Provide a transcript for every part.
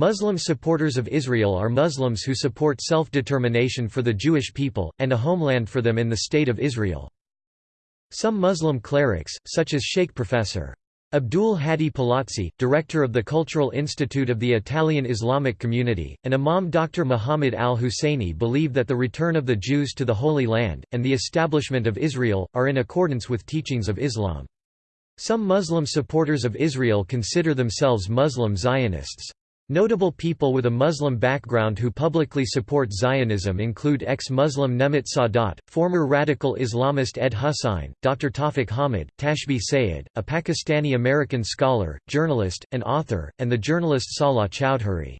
Muslim supporters of Israel are Muslims who support self-determination for the Jewish people, and a homeland for them in the State of Israel. Some Muslim clerics, such as Sheikh Professor. Abdul Hadi Palazzi, director of the Cultural Institute of the Italian Islamic Community, and Imam Dr. Muhammad al-Husseini believe that the return of the Jews to the Holy Land, and the establishment of Israel, are in accordance with teachings of Islam. Some Muslim supporters of Israel consider themselves Muslim Zionists. Notable people with a Muslim background who publicly support Zionism include ex-Muslim Nemat Sadat, former radical Islamist Ed Husain, Dr. Tawfiq Hamid, Tashbih Sayyed, a Pakistani-American scholar, journalist, and author, and the journalist Salah Chowdhury.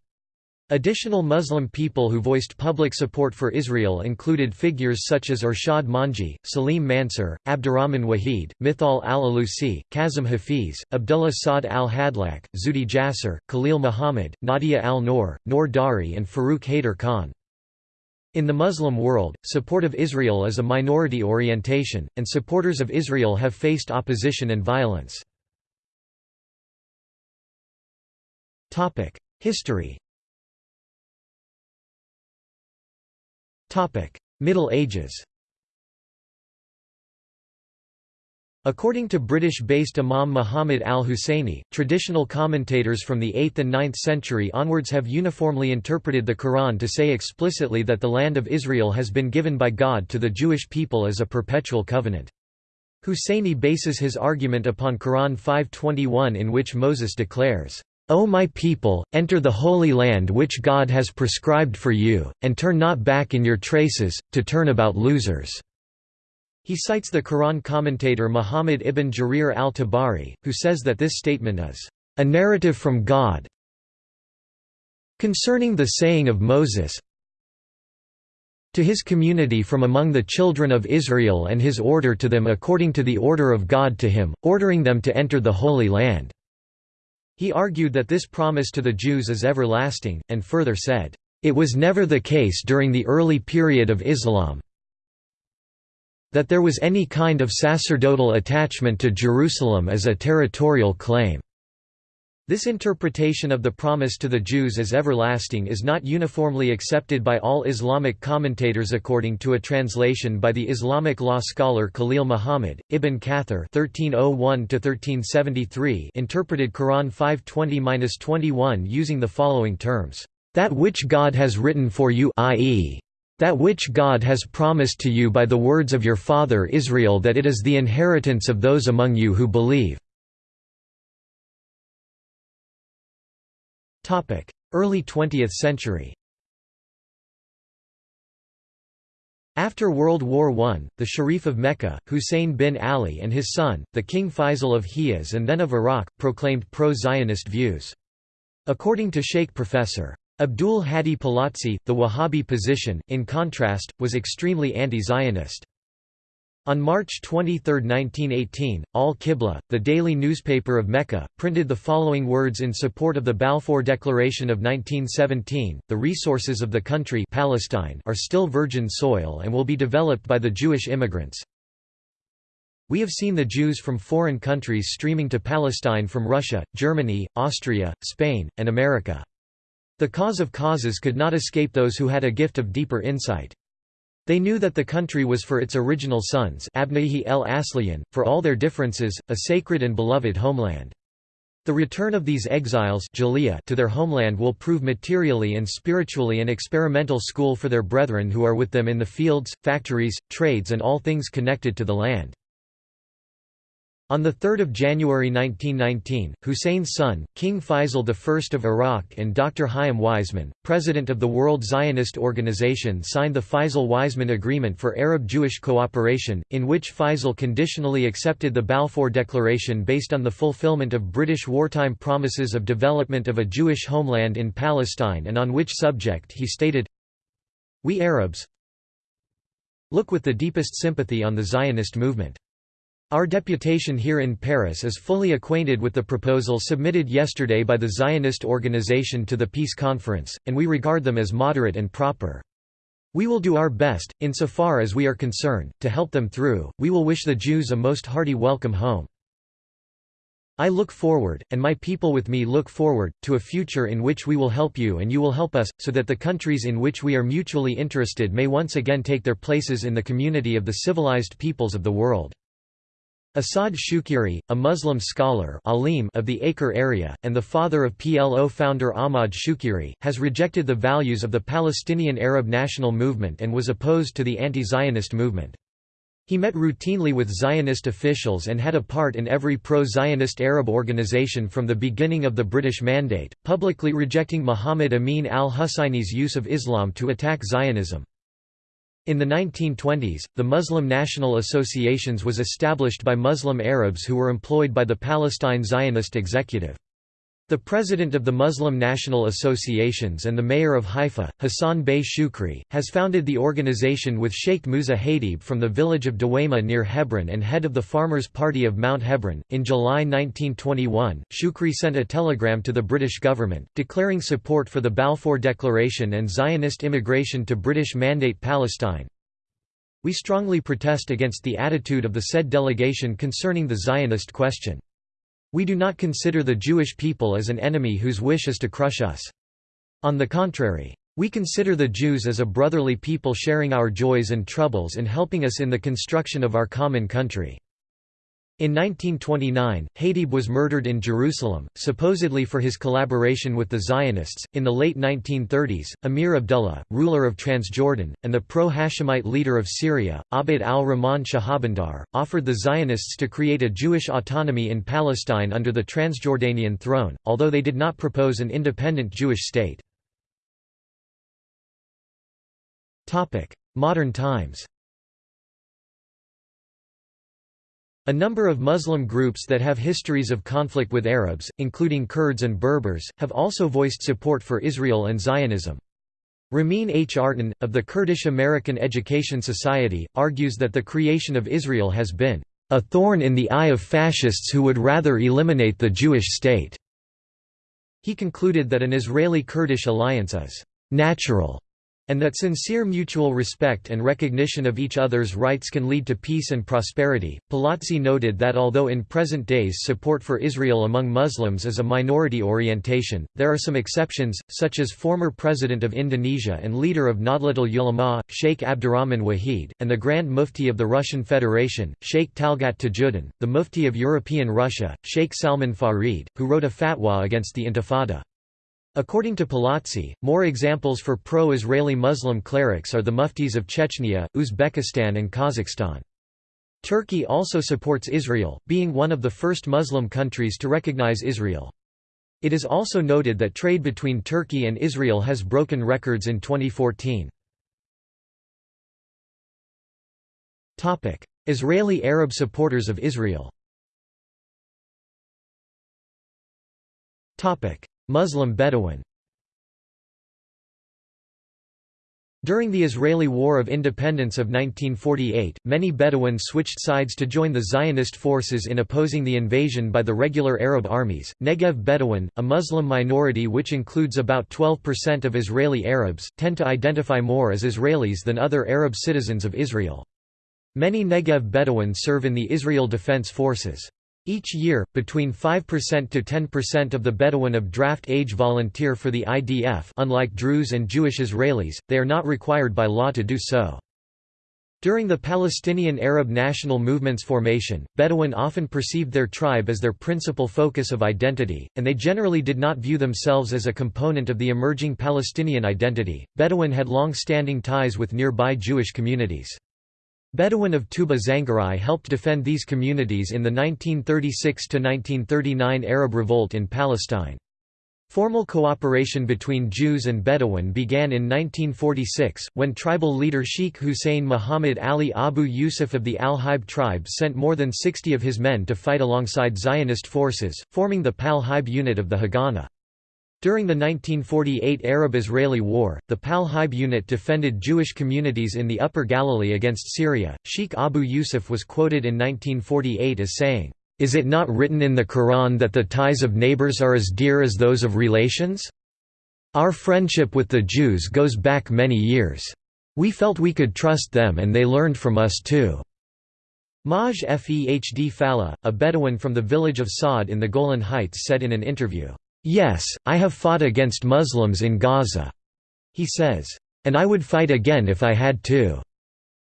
Additional Muslim people who voiced public support for Israel included figures such as Irshad Manji, Salim Mansur, Abdurrahman Wahid, Mithal al-Alusi, Kasim Hafeez, Abdullah Saad al-Hadlaq, Zuhdi Jasser, Khalil Muhammad, Nadia al-Noor, Noor Dahri and Farooq Haider Khan. In the Muslim world, support of Israel is a minority orientation, and supporters of Israel have faced opposition and violence. History Middle Ages According to British-based Imam Muhammad al-Husseini, traditional commentators from the 8th and 9th century onwards have uniformly interpreted the Quran to say explicitly that the land of Israel has been given by God to the Jewish people as a perpetual covenant. Husseini bases his argument upon Quran 5.21 in which Moses declares, O my people, enter the holy land which God has prescribed for you, and turn not back in your traces, to turn about losers." He cites the Quran commentator Muhammad ibn Jarir al-Tabari, who says that this statement is, "...a narrative from God concerning the saying of Moses to his community from among the children of Israel and his order to them according to the order of God to him, ordering them to enter the Holy Land." He argued that this promise to the Jews is everlasting, and further said, "...it was never the case during the early period of Islam that there was any kind of sacerdotal attachment to Jerusalem as a territorial claim." This interpretation of the promise to the Jews as everlasting is not uniformly accepted by all Islamic commentators according to a translation by the Islamic law scholar Khalil Muhammad, Ibn Kathir oh interpreted Quran 520-21 using the following terms, "...that which God has written for you i.e., that which God has promised to you by the words of your father Israel that it is the inheritance of those among you who believe." Early 20th century After World War I, the Sharif of Mecca, Hussein bin Ali and his son, the King Faisal of Hijaz and then of Iraq, proclaimed pro-Zionist views. According to Sheikh Professor. Abdul Hadi Palazzi, the Wahhabi position, in contrast, was extremely anti-Zionist. On March 23, 1918, Al-Qibla, the daily newspaper of Mecca, printed the following words in support of the Balfour Declaration of 1917, the resources of the country Palestine are still virgin soil and will be developed by the Jewish immigrants. We have seen the Jews from foreign countries streaming to Palestine from Russia, Germany, Austria, Spain, and America. The cause of causes could not escape those who had a gift of deeper insight. They knew that the country was for its original sons el Asliyan, for all their differences, a sacred and beloved homeland. The return of these exiles to their homeland will prove materially and spiritually an experimental school for their brethren who are with them in the fields, factories, trades and all things connected to the land. On 3 January 1919, Hussein's son, King Faisal I of Iraq and Dr. Chaim Weizmann, president of the World Zionist Organization signed the Faisal-Weizmann Agreement for Arab-Jewish Cooperation, in which Faisal conditionally accepted the Balfour Declaration based on the fulfillment of British wartime promises of development of a Jewish homeland in Palestine and on which subject he stated, We Arabs look with the deepest sympathy on the Zionist movement. Our deputation here in Paris is fully acquainted with the proposal submitted yesterday by the Zionist organization to the peace conference, and we regard them as moderate and proper. We will do our best, insofar as we are concerned, to help them through. We will wish the Jews a most hearty welcome home. I look forward, and my people with me look forward, to a future in which we will help you and you will help us, so that the countries in which we are mutually interested may once again take their places in the community of the civilized peoples of the world. Asad Shukri, a Muslim scholar alim of the Acre area, and the father of PLO founder Ahmad Shukri, has rejected the values of the Palestinian Arab national movement and was opposed to the anti-Zionist movement. He met routinely with Zionist officials and had a part in every pro-Zionist Arab organization from the beginning of the British Mandate, publicly rejecting Muhammad Amin al-Husseini's use of Islam to attack Zionism. In the 1920s, the Muslim National Associations was established by Muslim Arabs who were employed by the Palestine Zionist Executive. The president of the Muslim National Associations and the mayor of Haifa, Hassan Bey Shukri, has founded the organization with Sheikh Musa Hadib from the village of Dawayma near Hebron and head of the Farmers' Party of Mount Hebron. In July 1921, Shukri sent a telegram to the British government, declaring support for the Balfour Declaration and Zionist immigration to British Mandate Palestine. We strongly protest against the attitude of the said delegation concerning the Zionist question. We do not consider the Jewish people as an enemy whose wish is to crush us. On the contrary. We consider the Jews as a brotherly people sharing our joys and troubles and helping us in the construction of our common country. In 1929, Hadib was murdered in Jerusalem, supposedly for his collaboration with the Zionists. In the late 1930s, Amir Abdullah, ruler of Transjordan, and the pro Hashemite leader of Syria, Abd al Rahman Shahbandar, offered the Zionists to create a Jewish autonomy in Palestine under the Transjordanian throne, although they did not propose an independent Jewish state. Modern times A number of Muslim groups that have histories of conflict with Arabs, including Kurds and Berbers, have also voiced support for Israel and Zionism. Ramin H. Artin, of the Kurdish American Education Society, argues that the creation of Israel has been a thorn in the eye of fascists who would rather eliminate the Jewish state. He concluded that an Israeli-Kurdish alliance is natural and that sincere mutual respect and recognition of each other's rights can lead to peace and prosperity. Palazzi noted that although in present days support for Israel among Muslims is a minority orientation, there are some exceptions, such as former President of Indonesia and leader of Nahdlatul Ulama, Sheikh Abdurrahman Wahid, and the Grand Mufti of the Russian Federation, Sheikh Talgat Tajuddin, the Mufti of European Russia, Sheikh Salman Farid, who wrote a fatwa against the Intifada. According to Palazzi, more examples for pro-Israeli Muslim clerics are the muftis of Chechnya, Uzbekistan and Kazakhstan. Turkey also supports Israel, being one of the first Muslim countries to recognize Israel. It is also noted that trade between Turkey and Israel has broken records in 2014. Israeli Arab supporters of Israel Muslim Bedouin During the Israeli War of Independence of 1948, many Bedouins switched sides to join the Zionist forces in opposing the invasion by the regular Arab armies. Negev Bedouin, a Muslim minority which includes about 12% of Israeli Arabs, tend to identify more as Israelis than other Arab citizens of Israel. Many Negev Bedouins serve in the Israel Defense Forces. Each year, between 5% to 10% of the Bedouin of draft age volunteer for the IDF unlike Druze and Jewish Israelis, they are not required by law to do so. During the Palestinian Arab national movement's formation, Bedouin often perceived their tribe as their principal focus of identity, and they generally did not view themselves as a component of the emerging Palestinian identity. Bedouin had long standing ties with nearby Jewish communities. Bedouin of Tuba Zangarai helped defend these communities in the 1936–1939 Arab Revolt in Palestine. Formal cooperation between Jews and Bedouin began in 1946, when tribal leader Sheikh Hussein Muhammad Ali Abu Yusuf of the Al-Haib tribe sent more than 60 of his men to fight alongside Zionist forces, forming the Pal-Haib unit of the Haganah. During the 1948 Arab-Israeli War, the Pal-Haib unit defended Jewish communities in the Upper Galilee against Syria. Sheikh Abu Yusuf was quoted in 1948 as saying, "Is it not written in the Quran that the ties of neighbors are as dear as those of relations? Our friendship with the Jews goes back many years. We felt we could trust them and they learned from us too." Maj Fehd Falla, a Bedouin from the village of Saad in the Golan Heights said in an interview, "'Yes, I have fought against Muslims in Gaza,' he says, "'and I would fight again if I had to.'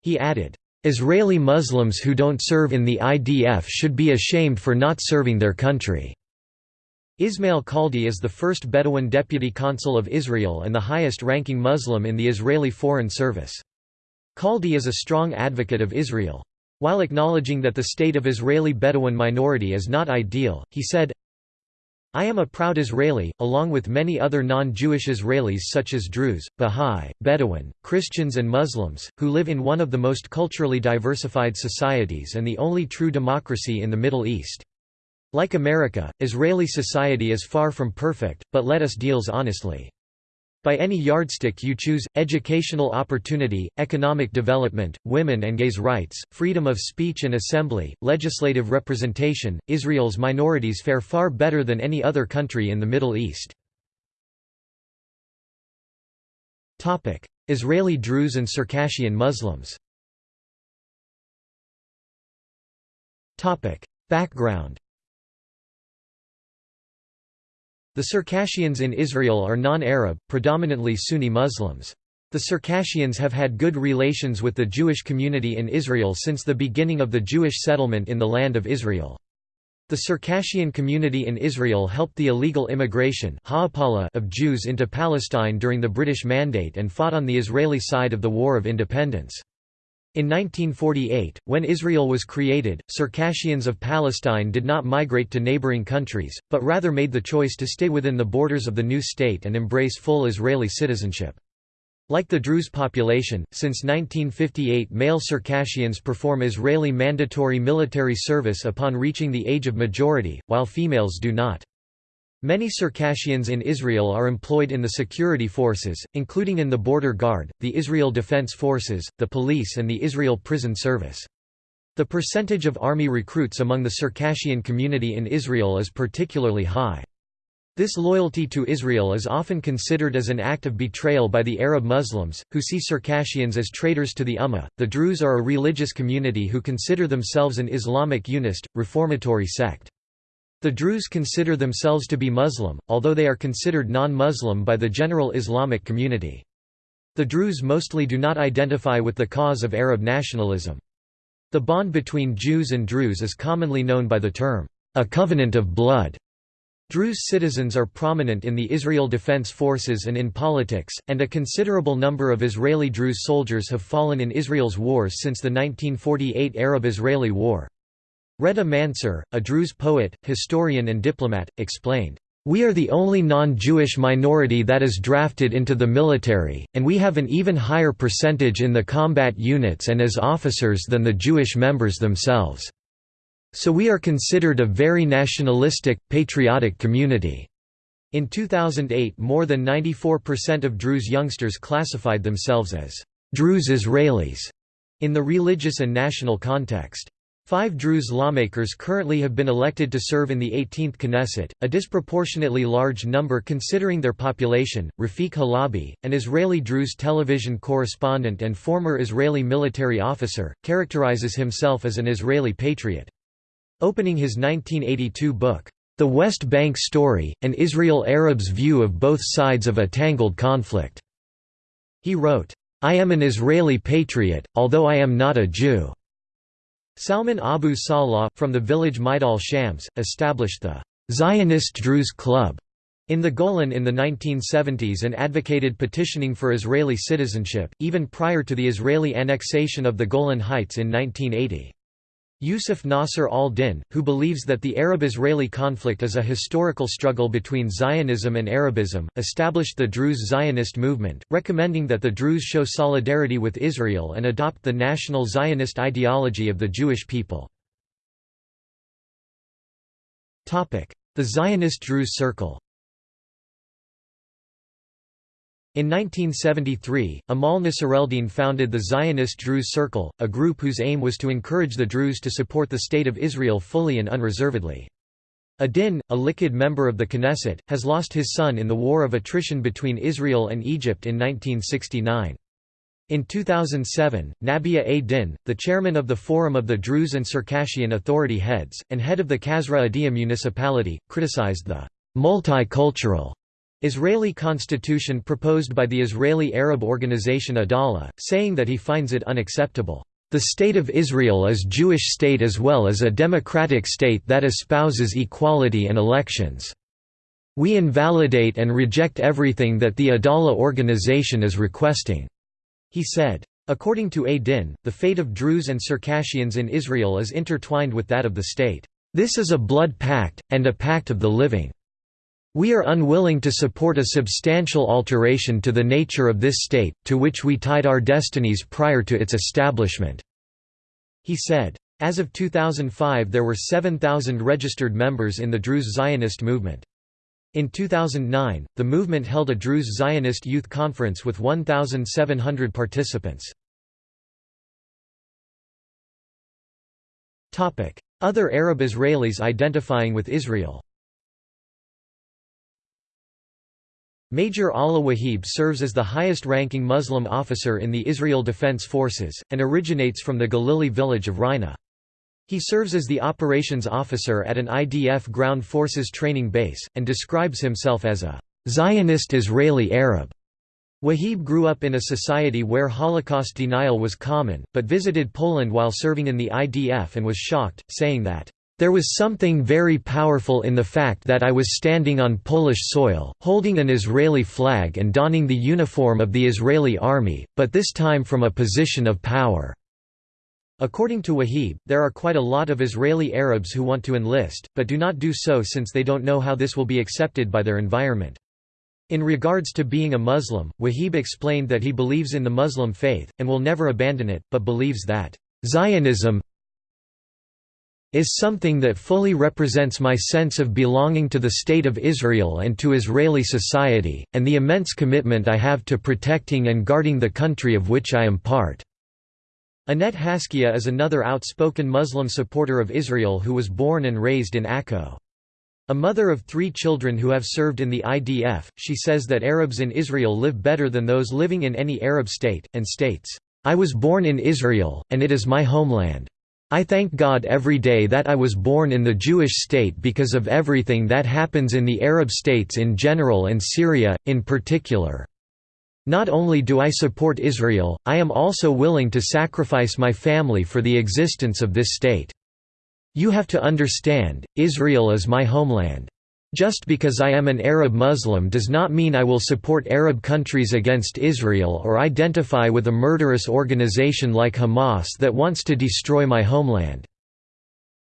He added, "'Israeli Muslims who don't serve in the IDF should be ashamed for not serving their country.' Ismail Khaldi is the first Bedouin deputy consul of Israel and the highest-ranking Muslim in the Israeli Foreign Service. Khaldi is a strong advocate of Israel. While acknowledging that the state of Israeli Bedouin minority is not ideal, he said, I am a proud Israeli, along with many other non-Jewish Israelis such as Druze, Bahá'í, Bedouin, Christians and Muslims, who live in one of the most culturally diversified societies and the only true democracy in the Middle East. Like America, Israeli society is far from perfect, but let us deals honestly. By any yardstick you choose, educational opportunity, economic development, women and gays' rights, freedom of speech and assembly, legislative representation, Israel's minorities fare far better than any other country in the Middle East. Israeli Druze and Circassian Muslims Background The Circassians in Israel are non-Arab, predominantly Sunni Muslims. The Circassians have had good relations with the Jewish community in Israel since the beginning of the Jewish settlement in the Land of Israel. The Circassian community in Israel helped the illegal immigration of Jews into Palestine during the British Mandate and fought on the Israeli side of the War of Independence. In 1948, when Israel was created, Circassians of Palestine did not migrate to neighboring countries, but rather made the choice to stay within the borders of the new state and embrace full Israeli citizenship. Like the Druze population, since 1958 male Circassians perform Israeli mandatory military service upon reaching the age of majority, while females do not. Many Circassians in Israel are employed in the security forces, including in the Border Guard, the Israel Defense Forces, the police and the Israel Prison Service. The percentage of army recruits among the Circassian community in Israel is particularly high. This loyalty to Israel is often considered as an act of betrayal by the Arab Muslims, who see Circassians as traitors to the Ummah. The Druze are a religious community who consider themselves an Islamic unist, reformatory sect. The Druze consider themselves to be Muslim, although they are considered non-Muslim by the general Islamic community. The Druze mostly do not identify with the cause of Arab nationalism. The bond between Jews and Druze is commonly known by the term, a covenant of blood. Druze citizens are prominent in the Israel Defense Forces and in politics, and a considerable number of Israeli Druze soldiers have fallen in Israel's wars since the 1948 Arab-Israeli War. Reda Mansur, a Druze poet, historian and diplomat, explained, "...we are the only non-Jewish minority that is drafted into the military, and we have an even higher percentage in the combat units and as officers than the Jewish members themselves. So we are considered a very nationalistic, patriotic community." In 2008 more than 94% of Druze youngsters classified themselves as Druze Israelis in the religious and national context. Five Druze lawmakers currently have been elected to serve in the 18th Knesset, a disproportionately large number considering their population. Rafik Halabi, an Israeli Druze television correspondent and former Israeli military officer, characterizes himself as an Israeli patriot. Opening his 1982 book, The West Bank Story, An Israel Arab's View of Both Sides of a Tangled Conflict, he wrote, I am an Israeli patriot, although I am not a Jew. Salman Abu Salah, from the village Majdal Shams, established the Zionist Druze Club in the Golan in the 1970s and advocated petitioning for Israeli citizenship, even prior to the Israeli annexation of the Golan Heights in 1980. Yusuf Nasser al-Din, who believes that the Arab-Israeli conflict is a historical struggle between Zionism and Arabism, established the Druze Zionist movement, recommending that the Druze show solidarity with Israel and adopt the national Zionist ideology of the Jewish people. The Zionist Druze Circle In 1973, Amal Nassereldin founded the Zionist Druze Circle, a group whose aim was to encourage the Druze to support the State of Israel fully and unreservedly. Adin, a Likud member of the Knesset, has lost his son in the war of attrition between Israel and Egypt in 1969. In 2007, Nabia A. Din, the chairman of the Forum of the Druze and Circassian Authority Heads, and head of the Kasra Adia municipality, criticized the multicultural Israeli constitution proposed by the Israeli Arab organization Adalah, saying that he finds it unacceptable. The State of Israel is Jewish state as well as a democratic state that espouses equality and elections. We invalidate and reject everything that the Adalah organization is requesting. He said. According to A. Din, the fate of Druze and Circassians in Israel is intertwined with that of the state. This is a blood pact, and a pact of the living. We are unwilling to support a substantial alteration to the nature of this state, to which we tied our destinies prior to its establishment." He said. As of 2005 there were 7,000 registered members in the Druze Zionist movement. In 2009, the movement held a Druze Zionist Youth Conference with 1,700 participants. Other Arab Israelis identifying with Israel Major Allah Wahib serves as the highest-ranking Muslim officer in the Israel Defense Forces, and originates from the Galili village of Rina. He serves as the operations officer at an IDF ground forces training base, and describes himself as a Zionist Israeli Arab. Wahib grew up in a society where Holocaust denial was common, but visited Poland while serving in the IDF and was shocked, saying that, there was something very powerful in the fact that I was standing on Polish soil, holding an Israeli flag and donning the uniform of the Israeli army, but this time from a position of power. According to Wahib, there are quite a lot of Israeli Arabs who want to enlist, but do not do so since they don't know how this will be accepted by their environment. In regards to being a Muslim, Wahib explained that he believes in the Muslim faith, and will never abandon it, but believes that, "...Zionism is something that fully represents my sense of belonging to the State of Israel and to Israeli society, and the immense commitment I have to protecting and guarding the country of which I am part." Annette Haskia is another outspoken Muslim supporter of Israel who was born and raised in Akko. A mother of three children who have served in the IDF, she says that Arabs in Israel live better than those living in any Arab state, and states, "'I was born in Israel, and it is my homeland. I thank God every day that I was born in the Jewish state because of everything that happens in the Arab states in general and Syria, in particular. Not only do I support Israel, I am also willing to sacrifice my family for the existence of this state. You have to understand, Israel is my homeland. Just because I am an Arab Muslim does not mean I will support Arab countries against Israel or identify with a murderous organization like Hamas that wants to destroy my homeland.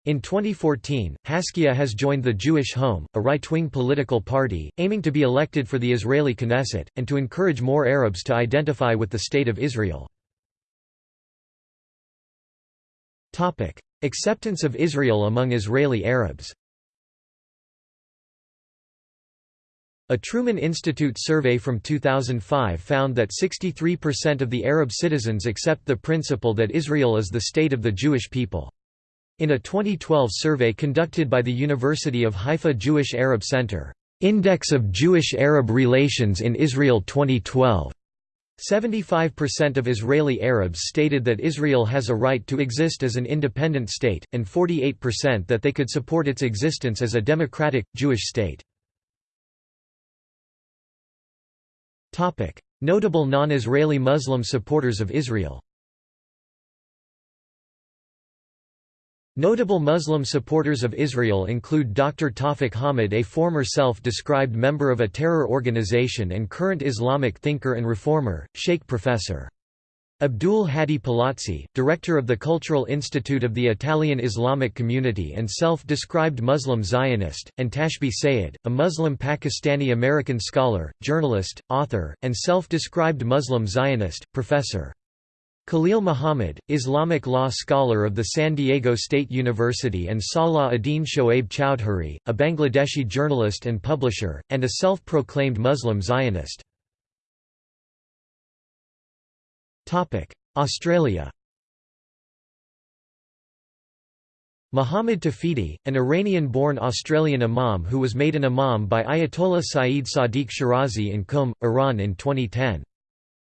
In 2014, Haskia has joined the Jewish Home, a right-wing political party, aiming to be elected for the Israeli Knesset, and to encourage more Arabs to identify with the State of Israel. Acceptance of Israel among Israeli Arabs A Truman Institute survey from 2005 found that 63% of the Arab citizens accept the principle that Israel is the state of the Jewish people. In a 2012 survey conducted by the University of Haifa Jewish Arab Center, Index of Jewish-Arab Relations in Israel 2012, 75% of Israeli Arabs stated that Israel has a right to exist as an independent state, and 48% that they could support its existence as a democratic, Jewish state. Notable non-Israeli Muslim supporters of Israel Notable Muslim supporters of Israel include Dr. Tawfiq Hamid a former self-described member of a terror organization and current Islamic thinker and reformer, Sheikh Professor. Abdul Hadi Palazzi, director of the Cultural Institute of the Italian Islamic Community and self-described Muslim Zionist, and Tashbih Sayyed, a Muslim Pakistani-American scholar, journalist, author, and self-described Muslim Zionist, professor. Khalil Muhammad, Islamic law scholar of the San Diego State University and Salah Adin Shoaib Chowdhury, a Bangladeshi journalist and publisher, and a self-proclaimed Muslim Zionist. Australia Muhammad Tawhidi, an Iranian-born Australian imam who was made an imam by Ayatollah Saeed Sadiq Shirazi in Qum, Iran in 2010.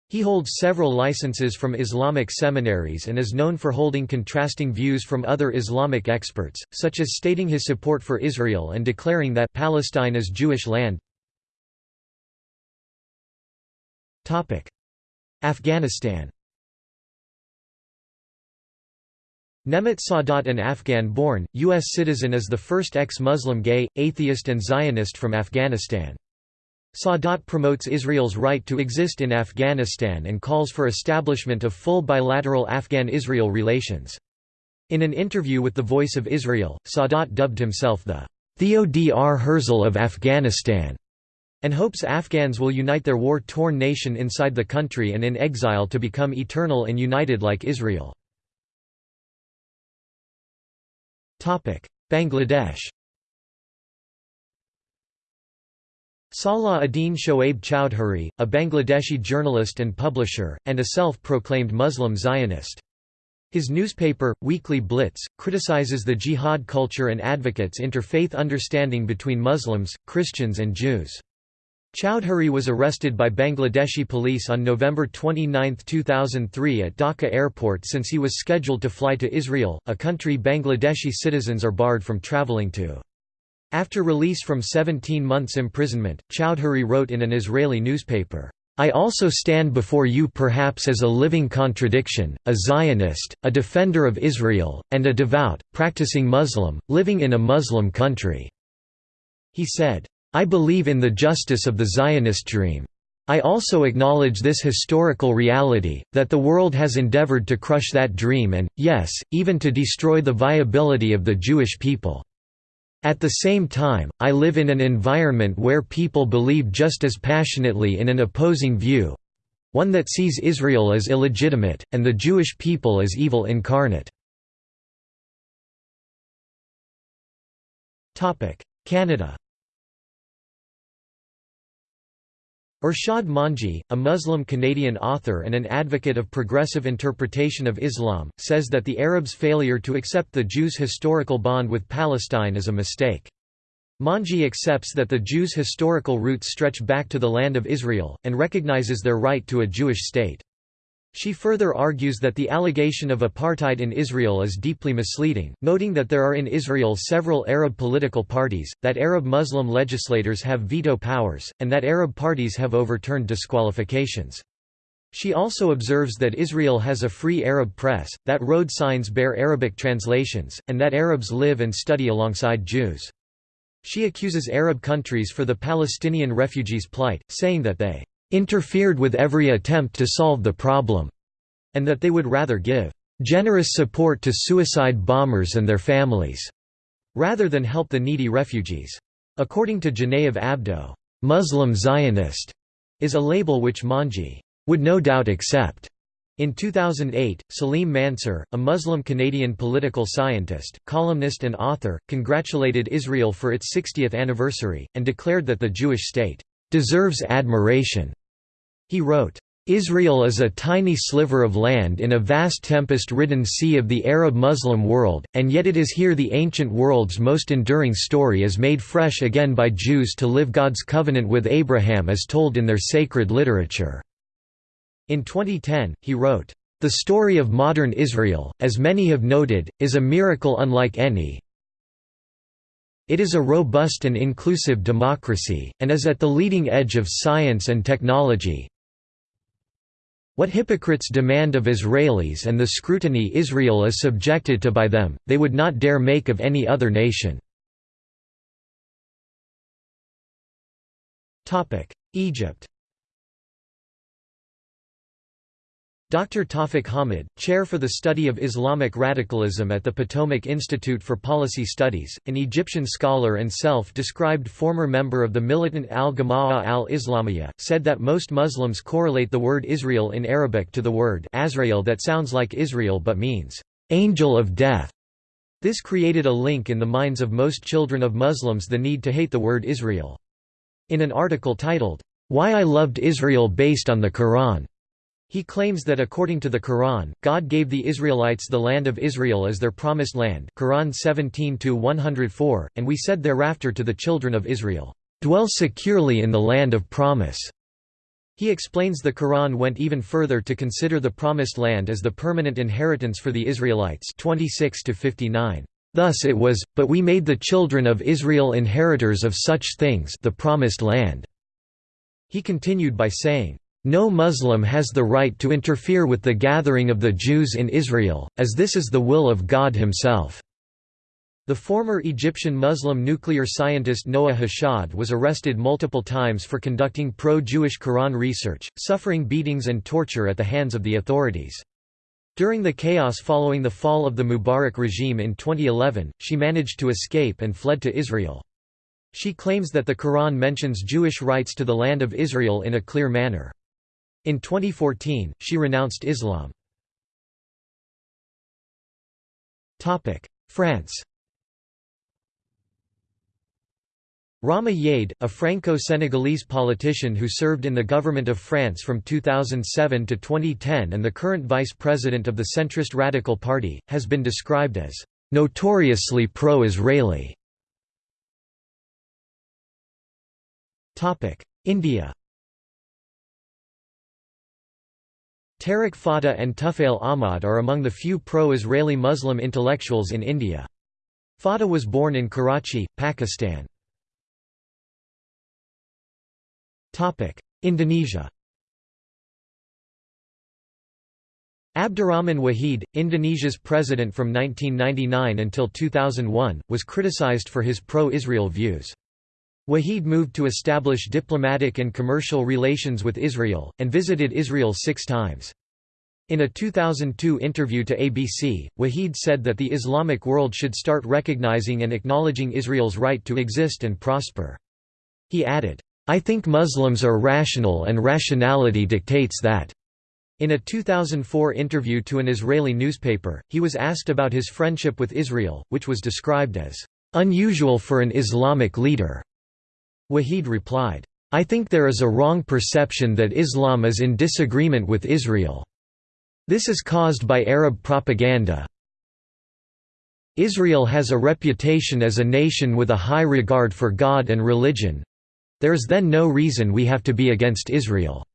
He holds several licenses from Islamic seminaries and is known for holding contrasting views from other Islamic experts, such as stating his support for Israel and declaring that Palestine is Jewish land. Afghanistan Nemat Sadat an Afghan-born, U.S. citizen is the first ex-Muslim gay, atheist and Zionist from Afghanistan. Sadat promotes Israel's right to exist in Afghanistan and calls for establishment of full bilateral Afghan-Israel relations. In an interview with The Voice of Israel, Sadat dubbed himself the Theodor Herzl of Afghanistan and hopes Afghans will unite their war-torn nation inside the country and in exile to become eternal and united like Israel. Bangladesh Salah ad-Din Shoaib Chowdhury, a Bangladeshi journalist and publisher, and a self-proclaimed Muslim Zionist. His newspaper, Weekly Blitz, criticizes the jihad culture and advocates interfaith understanding between Muslims, Christians and Jews. Chowdhury was arrested by Bangladeshi police on November 29, 2003 at Dhaka airport since he was scheduled to fly to Israel, a country Bangladeshi citizens are barred from traveling to. After release from 17 months imprisonment, Chowdhury wrote in an Israeli newspaper, I also stand before you perhaps as a living contradiction, a Zionist, a defender of Israel, and a devout, practicing Muslim, living in a Muslim country." He said, I believe in the justice of the Zionist dream. I also acknowledge this historical reality, that the world has endeavored to crush that dream and, yes, even to destroy the viability of the Jewish people. At the same time, I live in an environment where people believe just as passionately in an opposing view—one that sees Israel as illegitimate, and the Jewish people as evil incarnate. Canada Irshad Manji, a Muslim-Canadian author and an advocate of progressive interpretation of Islam, says that the Arabs' failure to accept the Jews' historical bond with Palestine is a mistake. Manji accepts that the Jews' historical roots stretch back to the land of Israel, and recognizes their right to a Jewish state. She further argues that the allegation of apartheid in Israel is deeply misleading, noting that there are in Israel several Arab political parties, that Arab Muslim legislators have veto powers, and that Arab parties have overturned disqualifications. She also observes that Israel has a free Arab press, that road signs bear Arabic translations, and that Arabs live and study alongside Jews. She accuses Arab countries for the Palestinian refugees' plight, saying that they interfered with every attempt to solve the problem, and that they would rather give generous support to suicide bombers and their families, rather than help the needy refugees. According to Genevieve Abdo, Muslim Zionist is a label which Manji would no doubt accept. In 2008, Salim Mansur, a Muslim Canadian political scientist, columnist and author, congratulated Israel for its 60th anniversary, and declared that the Jewish state deserves admiration. He wrote, Israel is a tiny sliver of land in a vast tempest-ridden sea of the Arab-Muslim world, and yet it is here the ancient world's most enduring story is made fresh again by Jews to live God's covenant with Abraham as told in their sacred literature." In 2010, he wrote, "...the story of modern Israel, as many have noted, is a miracle unlike any, it is a robust and inclusive democracy, and is at the leading edge of science and technology, what hypocrites demand of Israelis and the scrutiny Israel is subjected to by them, they would not dare make of any other nation. Egypt Dr. Tawfiq Hamid, chair for the study of Islamic radicalism at the Potomac Institute for Policy Studies, an Egyptian scholar and self-described former member of the militant al-Gama'ah al-Islamiyah, said that most Muslims correlate the word Israel in Arabic to the word Azrael that sounds like Israel but means, "'angel of death'". This created a link in the minds of most children of Muslims the need to hate the word Israel. In an article titled, "'Why I Loved Israel Based on the Quran' He claims that according to the Quran, God gave the Israelites the land of Israel as their promised land Quran 17-104, and we said thereafter to the children of Israel, "'Dwell securely in the land of promise' He explains the Quran went even further to consider the Promised Land as the permanent inheritance for the Israelites 26 -59. Thus it was, but we made the children of Israel inheritors of such things the Promised Land." He continued by saying, "...no Muslim has the right to interfere with the gathering of the Jews in Israel, as this is the will of God himself." The former Egyptian Muslim nuclear scientist Noah Hashad was arrested multiple times for conducting pro-Jewish Quran research, suffering beatings and torture at the hands of the authorities. During the chaos following the fall of the Mubarak regime in 2011, she managed to escape and fled to Israel. She claims that the Quran mentions Jewish rights to the land of Israel in a clear manner. In 2014, she renounced Islam. France Rama Yade, a Franco-Senegalese politician who served in the government of France from 2007 to 2010 and the current vice president of the centrist Radical Party, has been described as notoriously pro-Israeli. India Tarek Fatah and Tufail Ahmad are among the few pro-Israeli Muslim intellectuals in India. Fatah was born in Karachi, Pakistan. Indonesia Abdurrahman Wahid, Indonesia's president from 1999 until 2001, was criticized for his pro-Israel views. Wahid moved to establish diplomatic and commercial relations with Israel, and visited Israel six times. In a 2002 interview to ABC, Wahid said that the Islamic world should start recognizing and acknowledging Israel's right to exist and prosper. He added, I think Muslims are rational and rationality dictates that. In a 2004 interview to an Israeli newspaper, he was asked about his friendship with Israel, which was described as unusual for an Islamic leader. Wahid replied, I think there is a wrong perception that Islam is in disagreement with Israel. This is caused by Arab propaganda. Israel has a reputation as a nation with a high regard for God and religion, there is then no reason we have to be against Israel.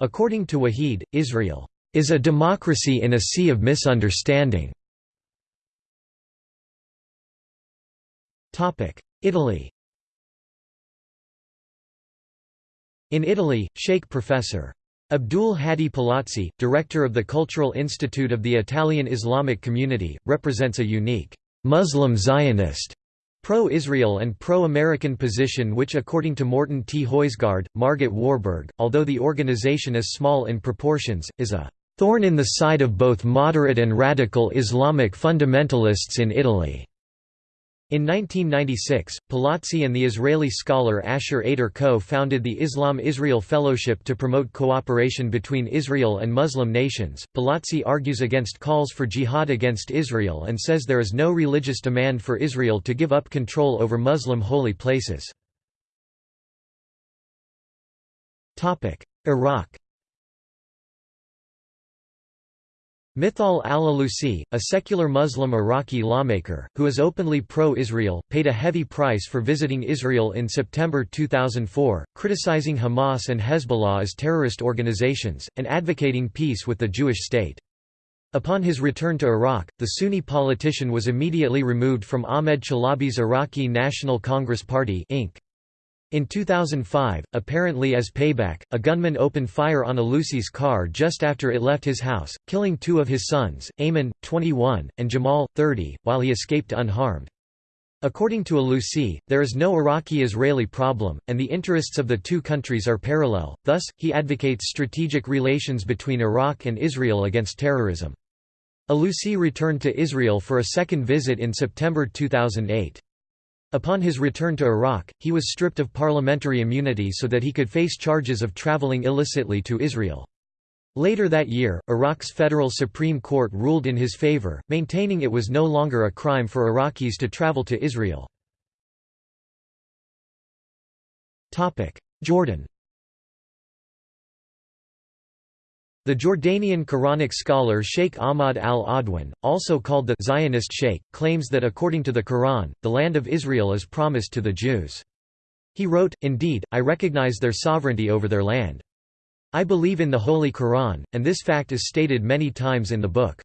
According to Wahid, Israel is a democracy in a sea of misunderstanding. Italy In Italy, Sheikh Professor. Abdul Hadi Palazzi, director of the Cultural Institute of the Italian Islamic Community, represents a unique Muslim Zionist pro-Israel and pro-American position which according to Morten T. Højsgaard, Margit Warburg, although the organization is small in proportions, is a «thorn in the side of both moderate and radical Islamic fundamentalists in Italy». In 1996, Palazzi and the Israeli scholar Asher Eder co-founded the Islam-Israel Fellowship to promote cooperation between Israel and Muslim nations. Palazzi argues against calls for jihad against Israel and says there is no religious demand for Israel to give up control over Muslim holy places. Iraq Mithal al-Alusi, a secular Muslim Iraqi lawmaker, who is openly pro-Israel, paid a heavy price for visiting Israel in September 2004, criticizing Hamas and Hezbollah as terrorist organizations, and advocating peace with the Jewish state. Upon his return to Iraq, the Sunni politician was immediately removed from Ahmed Chalabi's Iraqi National Congress Party Inc. In 2005, apparently as payback, a gunman opened fire on Alusi's car just after it left his house, killing two of his sons, Ayman, 21, and Jamal, 30, while he escaped unharmed. According to Alusi, there is no Iraqi-Israeli problem, and the interests of the two countries are parallel, thus, he advocates strategic relations between Iraq and Israel against terrorism. Alusi returned to Israel for a second visit in September 2008. Upon his return to Iraq, he was stripped of parliamentary immunity so that he could face charges of traveling illicitly to Israel. Later that year, Iraq's federal Supreme Court ruled in his favor, maintaining it was no longer a crime for Iraqis to travel to Israel. Jordan The Jordanian Quranic scholar Sheikh Ahmad al-Adwan, also called the Zionist Sheikh, claims that according to the Quran, the land of Israel is promised to the Jews. He wrote, Indeed, I recognize their sovereignty over their land. I believe in the Holy Quran, and this fact is stated many times in the book.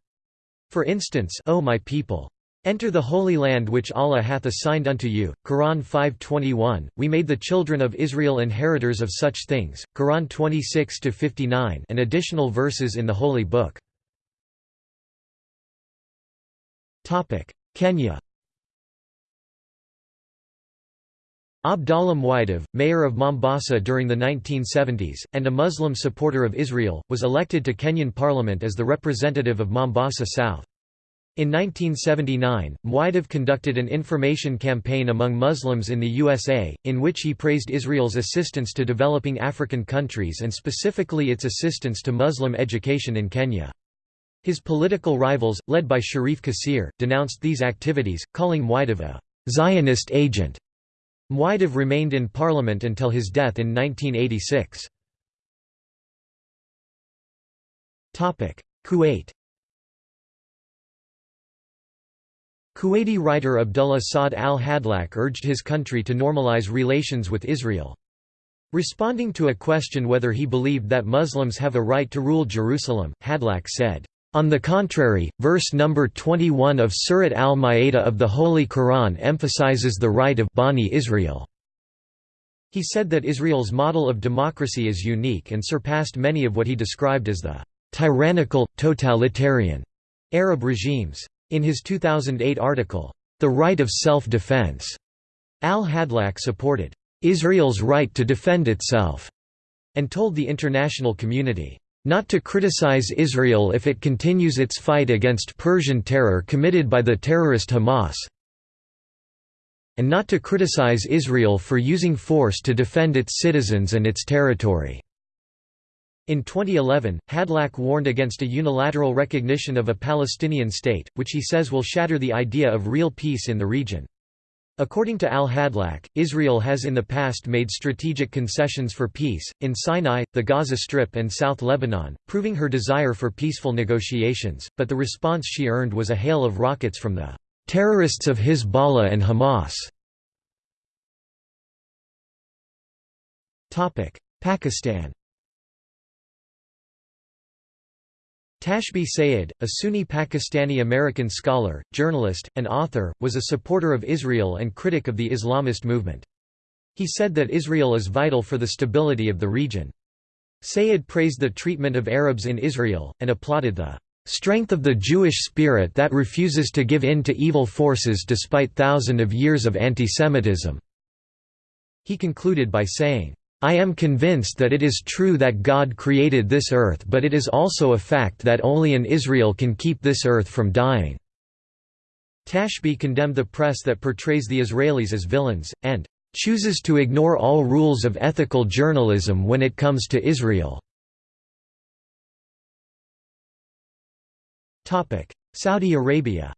For instance, O my people! Enter the holy land which Allah hath assigned unto you. Quran 5:21. We made the children of Israel inheritors of such things. Quran 26-59 and additional verses in the holy book. Topic: Kenya. Abdallah Mwaidov, mayor of Mombasa during the 1970s, and a Muslim supporter of Israel, was elected to Kenyan parliament as the representative of Mombasa South. In 1979, Mwaidov conducted an information campaign among Muslims in the USA, in which he praised Israel's assistance to developing African countries and specifically its assistance to Muslim education in Kenya. His political rivals, led by Sharif Kassir, denounced these activities, calling Mwaidov a «Zionist agent» Mwaidov remained in parliament until his death in 1986. Kuwait Kuwaiti writer Abdullah Saad al-Hadlaq urged his country to normalize relations with Israel. Responding to a question whether he believed that Muslims have a right to rule Jerusalem, Hadlaq said, on the contrary, verse number 21 of Surat al-Ma'idah of the Holy Quran emphasizes the right of Bani Israel. He said that Israel's model of democracy is unique and surpassed many of what he described as the tyrannical, totalitarian Arab regimes. In his 2008 article, The Right of Self-Defense, al-Hadlaq supported Israel's right to defend itself and told the international community, not to criticize Israel if it continues its fight against Persian terror committed by the terrorist Hamas and not to criticize Israel for using force to defend its citizens and its territory." In 2011, Hadlaq warned against a unilateral recognition of a Palestinian state, which he says will shatter the idea of real peace in the region. According to al-Hadlaq, Israel has in the past made strategic concessions for peace, in Sinai, the Gaza Strip and South Lebanon, proving her desire for peaceful negotiations, but the response she earned was a hail of rockets from the "...terrorists of Hezbollah and Hamas". Pakistan Tashbih Sayyed, a Sunni Pakistani-American scholar, journalist, and author, was a supporter of Israel and critic of the Islamist movement. He said that Israel is vital for the stability of the region. Sayyed praised the treatment of Arabs in Israel, and applauded the "...strength of the Jewish spirit that refuses to give in to evil forces despite thousands of years of antisemitism." He concluded by saying, I am convinced that it is true that God created this earth but it is also a fact that only an Israel can keep this earth from dying." Tashbih condemned the press that portrays the Israelis as villains, and "...chooses to ignore all rules of ethical journalism when it comes to Israel." Saudi Arabia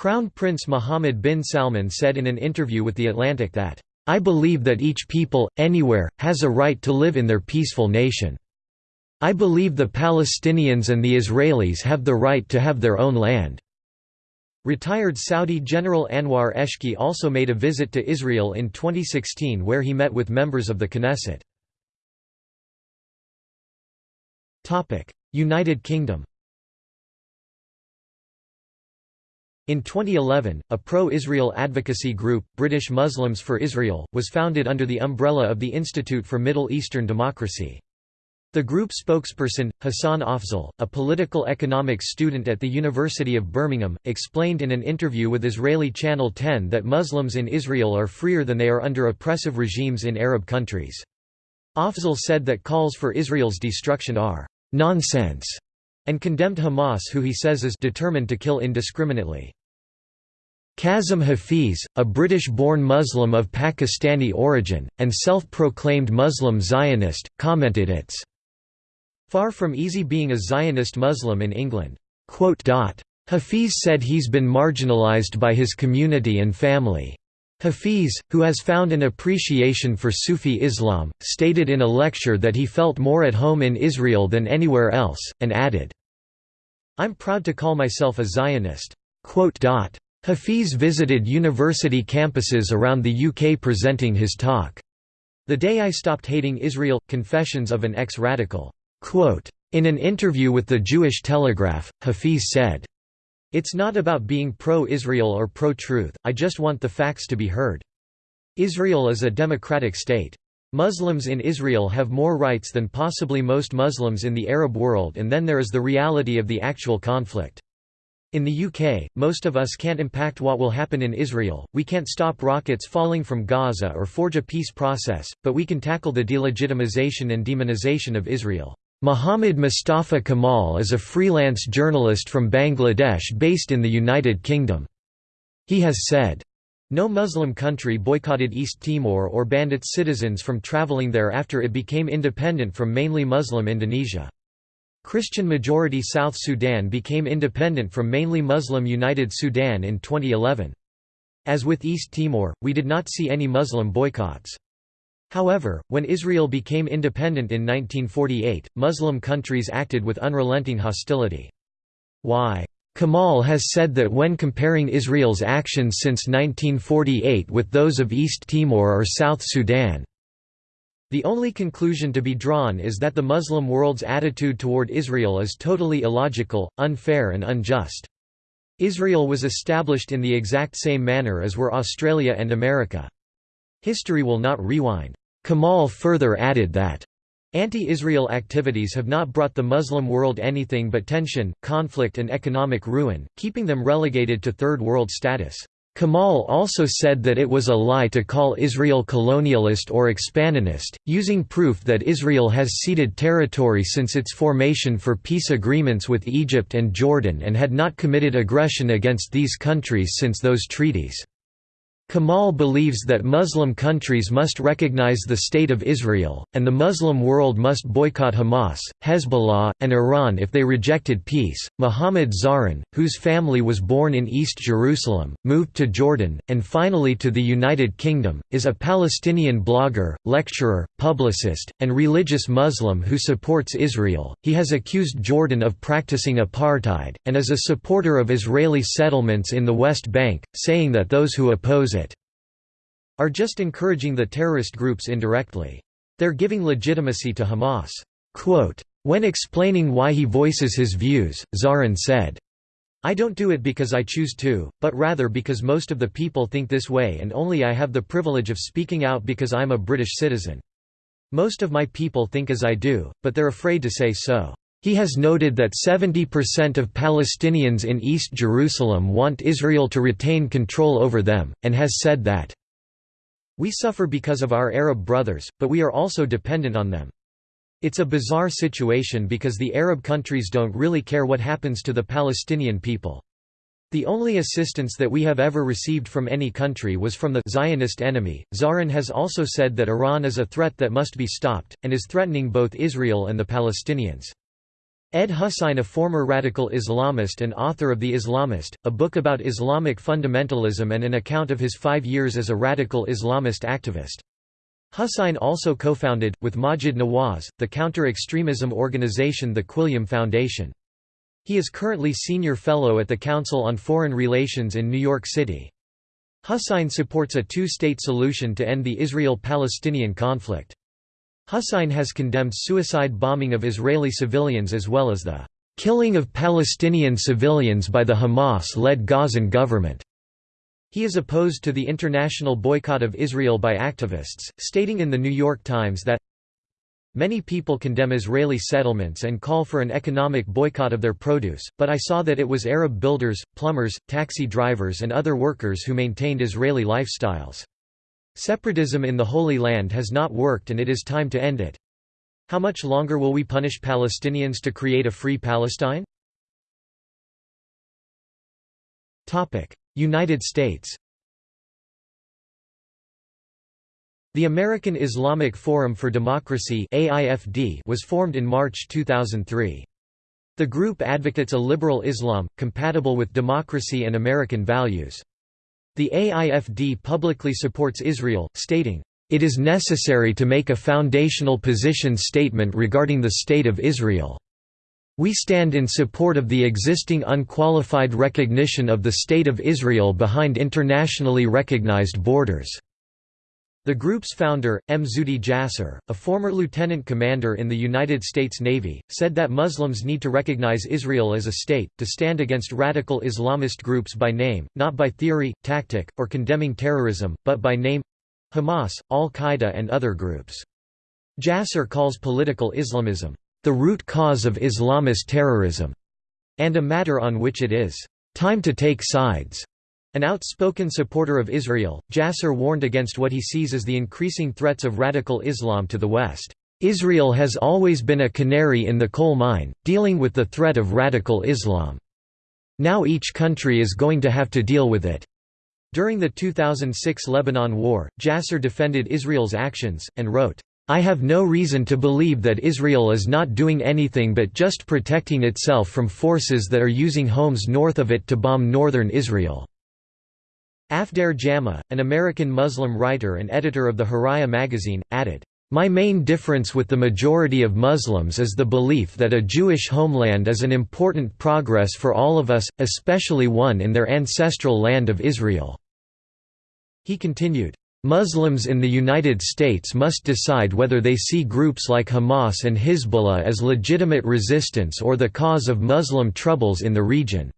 Crown Prince Mohammed bin Salman said in an interview with The Atlantic that, "...I believe that each people, anywhere, has a right to live in their peaceful nation. I believe the Palestinians and the Israelis have the right to have their own land." Retired Saudi General Anwar Eshki also made a visit to Israel in 2016 where he met with members of the Knesset. United Kingdom In 2011, a pro-Israel advocacy group, British Muslims for Israel, was founded under the umbrella of the Institute for Middle Eastern Democracy. The group spokesperson, Hassan Afzal, a political economics student at the University of Birmingham, explained in an interview with Israeli Channel 10 that Muslims in Israel are freer than they are under oppressive regimes in Arab countries. Afzal said that calls for Israel's destruction are «nonsense» and condemned Hamas who he says is determined to kill indiscriminately. Kasim Hafeez, a British-born Muslim of Pakistani origin, and self-proclaimed Muslim Zionist, commented it's far from easy being a Zionist Muslim in England. Hafeez said he's been marginalized by his community and family. Hafeez, who has found an appreciation for Sufi Islam, stated in a lecture that he felt more at home in Israel than anywhere else, and added, I'm proud to call myself a Zionist. Hafeez visited university campuses around the UK presenting his talk. The Day I Stopped Hating Israel – Confessions of an Ex-Radical. In an interview with the Jewish Telegraph, Hafeez said, It's not about being pro-Israel or pro-truth, I just want the facts to be heard. Israel is a democratic state. Muslims in Israel have more rights than possibly most Muslims in the Arab world and then there is the reality of the actual conflict. In the UK, most of us can't impact what will happen in Israel, we can't stop rockets falling from Gaza or forge a peace process, but we can tackle the delegitimization and demonization of Israel. Muhammad Mustafa Kamal is a freelance journalist from Bangladesh based in the United Kingdom. He has said, no Muslim country boycotted East Timor or banned its citizens from traveling there after it became independent from mainly Muslim Indonesia. Christian-majority South Sudan became independent from mainly Muslim United Sudan in 2011. As with East Timor, we did not see any Muslim boycotts. However, when Israel became independent in 1948, Muslim countries acted with unrelenting hostility. Why? Kamal has said that when comparing Israel's actions since 1948 with those of East Timor or South Sudan, the only conclusion to be drawn is that the Muslim world's attitude toward Israel is totally illogical, unfair and unjust. Israel was established in the exact same manner as were Australia and America. History will not rewind. Kamal further added that Anti-Israel activities have not brought the Muslim world anything but tension, conflict and economic ruin, keeping them relegated to Third World status. Kamal also said that it was a lie to call Israel colonialist or expansionist, using proof that Israel has ceded territory since its formation for peace agreements with Egypt and Jordan and had not committed aggression against these countries since those treaties. Kamal believes that Muslim countries must recognize the State of Israel, and the Muslim world must boycott Hamas, Hezbollah, and Iran if they rejected peace. Muhammad Zarin, whose family was born in East Jerusalem, moved to Jordan, and finally to the United Kingdom, is a Palestinian blogger, lecturer, publicist, and religious Muslim who supports Israel. He has accused Jordan of practicing apartheid, and is a supporter of Israeli settlements in the West Bank, saying that those who oppose it are just encouraging the terrorist groups indirectly. They're giving legitimacy to Hamas. Quote, when explaining why he voices his views, Zarin said, I don't do it because I choose to, but rather because most of the people think this way and only I have the privilege of speaking out because I'm a British citizen. Most of my people think as I do, but they're afraid to say so. He has noted that 70% of Palestinians in East Jerusalem want Israel to retain control over them, and has said that we suffer because of our Arab brothers, but we are also dependent on them. It's a bizarre situation because the Arab countries don't really care what happens to the Palestinian people. The only assistance that we have ever received from any country was from the Zionist enemy. Zarin has also said that Iran is a threat that must be stopped, and is threatening both Israel and the Palestinians. Ed Husain a former radical Islamist and author of The Islamist, a book about Islamic fundamentalism and an account of his five years as a radical Islamist activist. Husain also co-founded, with Maajid Nawaz, the counter-extremism organization the Quilliam Foundation. He is currently senior fellow at the Council on Foreign Relations in New York City. Husain supports a two-state solution to end the Israel-Palestinian conflict. Husain has condemned suicide bombing of Israeli civilians as well as the killing of Palestinian civilians by the Hamas-led Gazan government. He is opposed to the international boycott of Israel by activists, stating in The New York Times that Many people condemn Israeli settlements and call for an economic boycott of their produce, but I saw that it was Arab builders, plumbers, taxi drivers and other workers who maintained Israeli lifestyles. Separatism in the Holy Land has not worked and it is time to end it. How much longer will we punish Palestinians to create a free Palestine? United States The American Islamic Forum for Democracy was formed in March 2003. The group advocates a liberal Islam, compatible with democracy and American values. The AIFD publicly supports Israel, stating, "...it is necessary to make a foundational position statement regarding the State of Israel. We stand in support of the existing unqualified recognition of the State of Israel behind internationally recognized borders." The group's founder, M. Zuhdi Jasser, a former lieutenant commander in the United States Navy, said that Muslims need to recognize Israel as a state, to stand against radical Islamist groups by name, not by theory, tactic, or condemning terrorism, but by name—Hamas, Al-Qaeda and other groups. Jasser calls political Islamism, "...the root cause of Islamist terrorism", and a matter on which it is, "...time to take sides." An outspoken supporter of Israel, Jasser warned against what he sees as the increasing threats of radical Islam to the West. Israel has always been a canary in the coal mine, dealing with the threat of radical Islam. Now each country is going to have to deal with it. During the 2006 Lebanon War, Jasser defended Israel's actions, and wrote, I have no reason to believe that Israel is not doing anything but just protecting itself from forces that are using homes north of it to bomb northern Israel. Afdhere Jama, an American Muslim writer and editor of the Haraya magazine, added, my main difference with the majority of Muslims is the belief that a Jewish homeland is an important progress for all of us, especially one in their ancestral land of Israel." He continued, Muslims in the United States must decide whether they see groups like Hamas and Hezbollah as legitimate resistance or the cause of Muslim troubles in the region.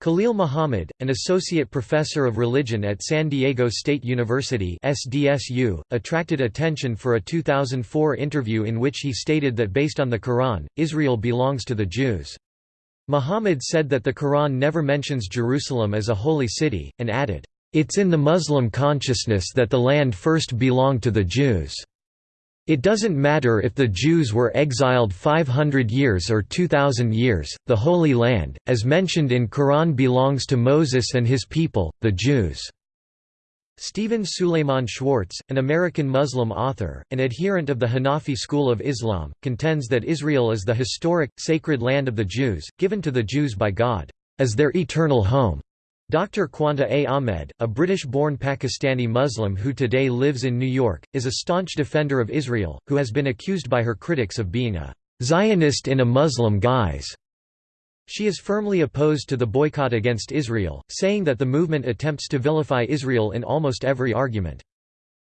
Khalil Muhammad, an associate professor of religion at San Diego State University (SDSU), attracted attention for a 2004 interview in which he stated that based on the Quran, Israel belongs to the Jews. Muhammad said that the Quran never mentions Jerusalem as a holy city, and added, "It's in the Muslim consciousness that the land first belonged to the Jews." It doesn't matter if the Jews were exiled 500 years or 2000 years, the Holy Land, as mentioned in Quran belongs to Moses and his people, the Jews." Stephen Suleiman Schwartz, an American Muslim author, an adherent of the Hanafi school of Islam, contends that Israel is the historic, sacred land of the Jews, given to the Jews by God, as their eternal home. Dr. Qanta A. Ahmed, a British-born Pakistani Muslim who today lives in New York, is a staunch defender of Israel, who has been accused by her critics of being a «Zionist in a Muslim guise». She is firmly opposed to the boycott against Israel, saying that the movement attempts to vilify Israel in almost every argument.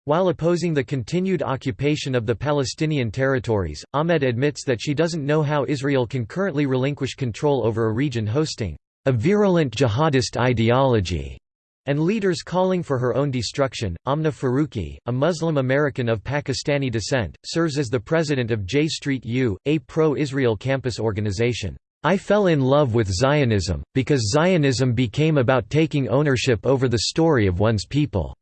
While opposing the continued occupation of the Palestinian territories, Ahmed admits that she doesn't know how Israel can currently relinquish control over a region hosting a virulent jihadist ideology, and leaders calling for her own destruction. Amna Farooqi, a Muslim American of Pakistani descent, serves as the president of J Street U, a pro-Israel campus organization. I fell in love with Zionism, because Zionism became about taking ownership over the story of one's people."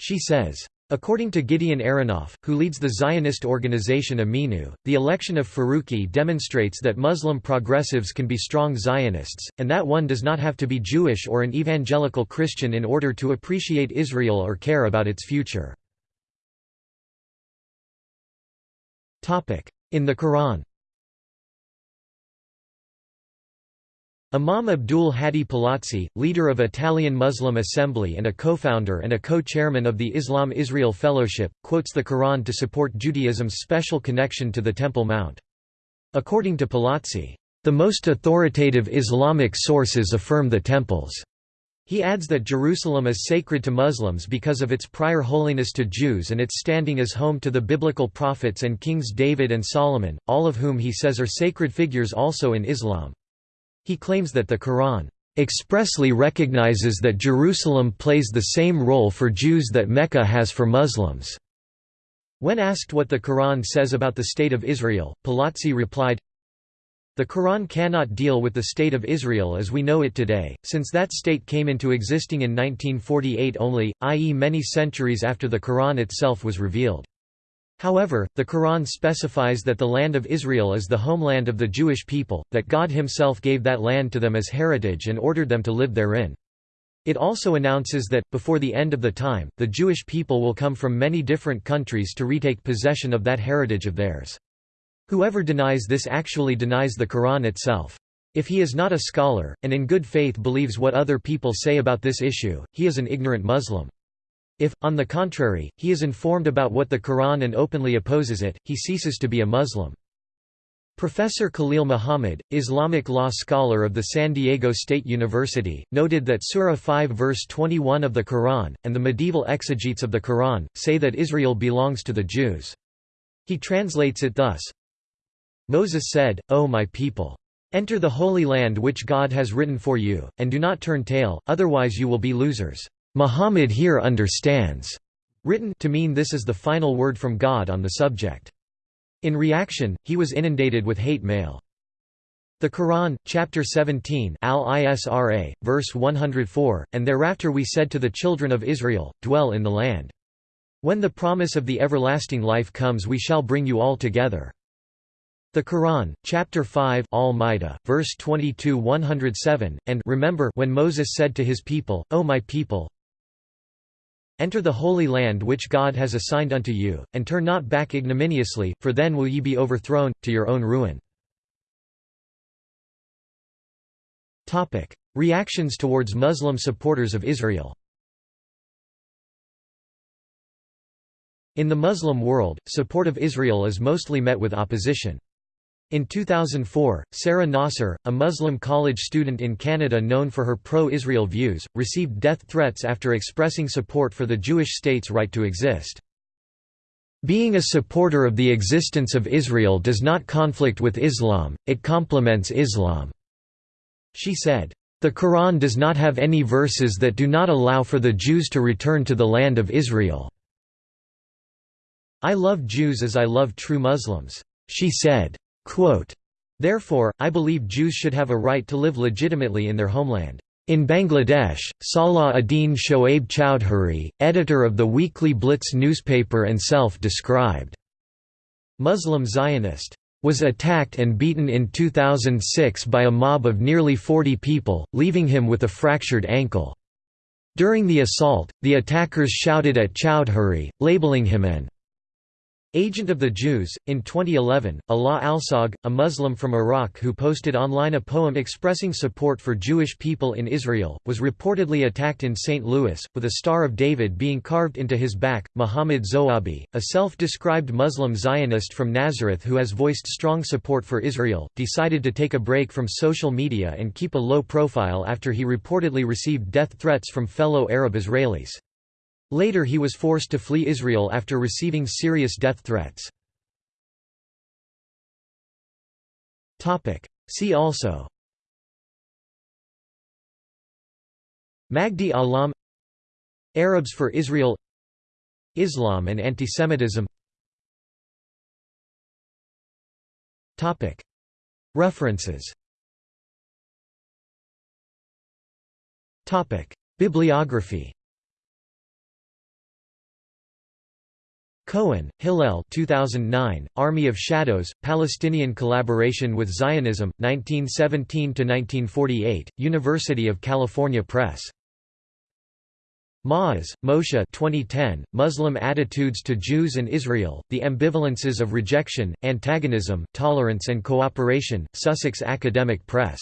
She says. According to Gideon Aronoff, who leads the Zionist organization Ameinu, the election of Farooqi demonstrates that Muslim progressives can be strong Zionists, and that one does not have to be Jewish or an evangelical Christian in order to appreciate Israel or care about its future. In the Quran Imam Abdul Hadi Palazzi, leader of Italian Muslim Assembly and a co-founder and a co-chairman of the Islam-Israel Fellowship, quotes the Quran to support Judaism's special connection to the Temple Mount. According to Palazzi, "...the most authoritative Islamic sources affirm the temples." He adds that Jerusalem is sacred to Muslims because of its prior holiness to Jews and its standing as home to the biblical prophets and kings David and Solomon, all of whom he says are sacred figures also in Islam. He claims that the Quran expressly recognizes that Jerusalem plays the same role for Jews that Mecca has for Muslims. When asked what the Quran says about the State of Israel, Palazzi replied, The Quran cannot deal with the State of Israel as we know it today, since that state came into existing in 1948 only, i.e. many centuries after the Quran itself was revealed. However, the Quran specifies that the land of Israel is the homeland of the Jewish people, that God himself gave that land to them as heritage and ordered them to live therein. It also announces that, before the end of the time, the Jewish people will come from many different countries to retake possession of that heritage of theirs. Whoever denies this actually denies the Quran itself. If he is not a scholar, and in good faith believes what other people say about this issue, he is an ignorant Muslim. If, on the contrary, he is informed about what the Quran and openly opposes it, he ceases to be a Muslim. Professor Khalil Muhammad, Islamic law scholar of the San Diego State University, noted that Surah 5 verse 21 of the Quran, and the medieval exegetes of the Quran, say that Israel belongs to the Jews. He translates it thus, Moses said, O my people! Enter the holy land which God has written for you, and do not turn tail, otherwise you will be losers. Muhammad here understands written to mean this is the final word from God on the subject. In reaction, he was inundated with hate mail. The Quran, chapter 17 Al-Isra, verse 104, and thereafter we said to the children of Israel, dwell in the land. When the promise of the everlasting life comes we shall bring you all together. The Quran, chapter 5 Al-Ma'idah, verse 22 107, and remember when Moses said to his people, O my people, Enter the holy land which God has assigned unto you, and turn not back ignominiously, for then will ye be overthrown, to your own ruin. Reactions towards Muslim supporters of Israel In the Muslim world, support of Israel is mostly met with opposition. In 2004, Sarah Nasser, a Muslim college student in Canada known for her pro-Israel views, received death threats after expressing support for the Jewish state's right to exist. Being a supporter of the existence of Israel does not conflict with Islam, it complements Islam." She said, "...the Quran does not have any verses that do not allow for the Jews to return to the land of Israel. I love Jews as I love true Muslims," she said. Therefore, I believe Jews should have a right to live legitimately in their homeland. In Bangladesh, Salah ad-Din Shoaib Chowdhury, editor of the weekly Blitz newspaper and self-described Muslim Zionist, was attacked and beaten in 2006 by a mob of nearly 40 people, leaving him with a fractured ankle. During the assault, the attackers shouted at Chowdhury, labeling him an Agent of the Jews. In 2011, Alaa Alsag, a Muslim from Iraq who posted online a poem expressing support for Jewish people in Israel, was reportedly attacked in St. Louis, with a Star of David being carved into his back. Muhammad Zoabi, a self described Muslim Zionist from Nazareth who has voiced strong support for Israel, decided to take a break from social media and keep a low profile after he reportedly received death threats from fellow Arab Israelis. Later he was forced to flee Israel after receiving serious death threats. See also Magdi Allam Arabs for Israel Islam and antisemitism References Bibliography Cohen, Hillel 2009, Army of Shadows, Palestinian Collaboration with Zionism, 1917–1948, University of California Press. Ma'oz, Moshe 2010, Muslim Attitudes to Jews and Israel, The Ambivalences of Rejection, Antagonism, Tolerance and Cooperation, Sussex Academic Press